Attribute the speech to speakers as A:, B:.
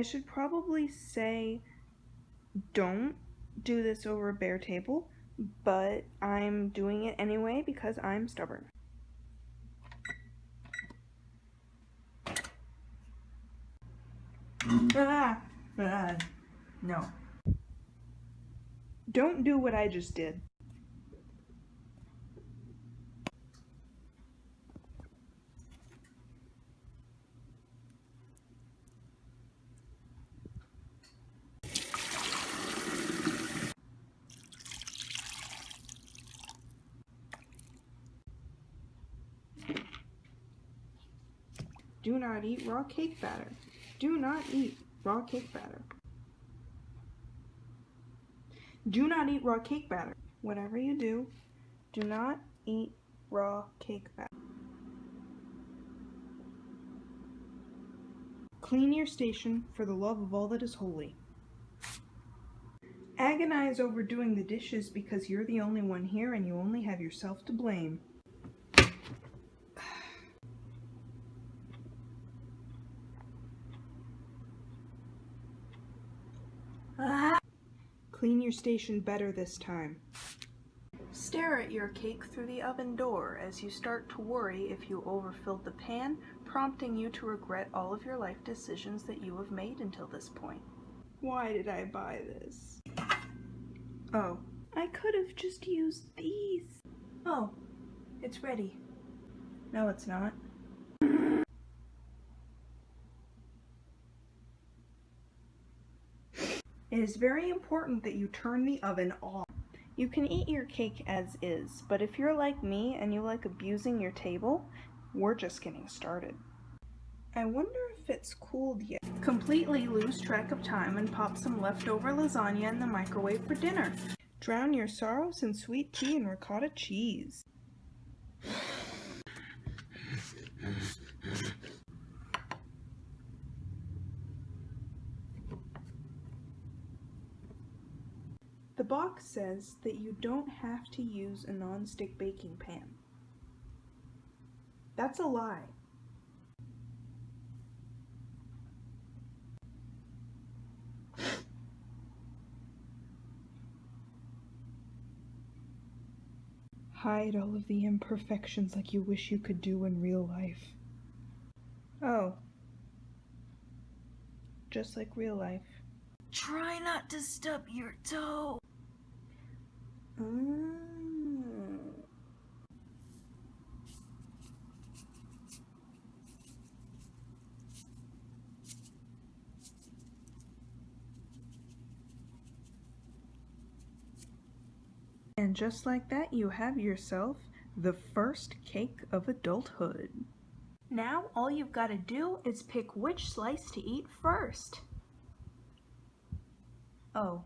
A: I should probably say don't do this over a bare table, but I'm doing it anyway because I'm stubborn.
B: Ah, ah, no.
A: Don't do what I just did. Do not eat raw cake batter. Do not eat raw cake batter. Do not eat raw cake batter. Whatever you do, do not eat raw cake batter. Clean your station for the love of all that is holy. Agonize over doing the dishes because you're the only one here and you only have yourself to blame.
B: Ah.
A: Clean your station better this time. Stare at your cake through the oven door as you start to worry if you overfilled the pan, prompting you to regret all of your life decisions that you have made until this point. Why did I buy this? Oh, I could have just used these.
B: Oh, it's ready.
A: No, it's not. It is very important that you turn the oven off. You can eat your cake as is, but if you're like me and you like abusing your table, we're just getting started. I wonder if it's cooled yet. Completely lose track of time and pop some leftover lasagna in the microwave for dinner. Drown your sorrows in sweet tea and ricotta cheese. The box says that you don't have to use a non-stick baking pan. That's a lie. Hide all of the imperfections like you wish you could do in real life. Oh. Just like real life.
B: Try not to stub your toe.
A: Mm. And just like that, you have yourself the first cake of adulthood. Now all you've got to do is pick which slice to eat first. Oh,